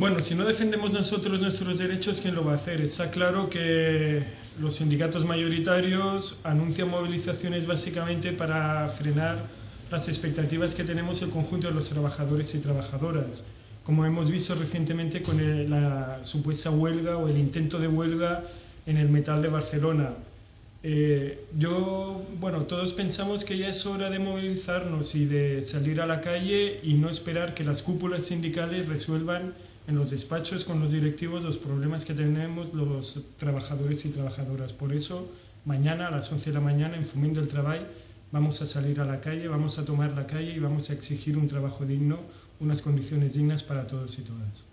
Bueno, si no defendemos nosotros nuestros derechos, ¿quién lo va a hacer? Está claro que los sindicatos mayoritarios anuncian movilizaciones básicamente para frenar las expectativas que tenemos el conjunto de los trabajadores y trabajadoras, como hemos visto recientemente con la supuesta huelga o el intento de huelga en el metal de Barcelona. Eh, yo, bueno, todos pensamos que ya es hora de movilizarnos y de salir a la calle y no esperar que las cúpulas sindicales resuelvan en los despachos con los directivos los problemas que tenemos los trabajadores y trabajadoras. Por eso, mañana a las 11 de la mañana en Fumiendo el Trabajo vamos a salir a la calle, vamos a tomar la calle y vamos a exigir un trabajo digno, unas condiciones dignas para todos y todas.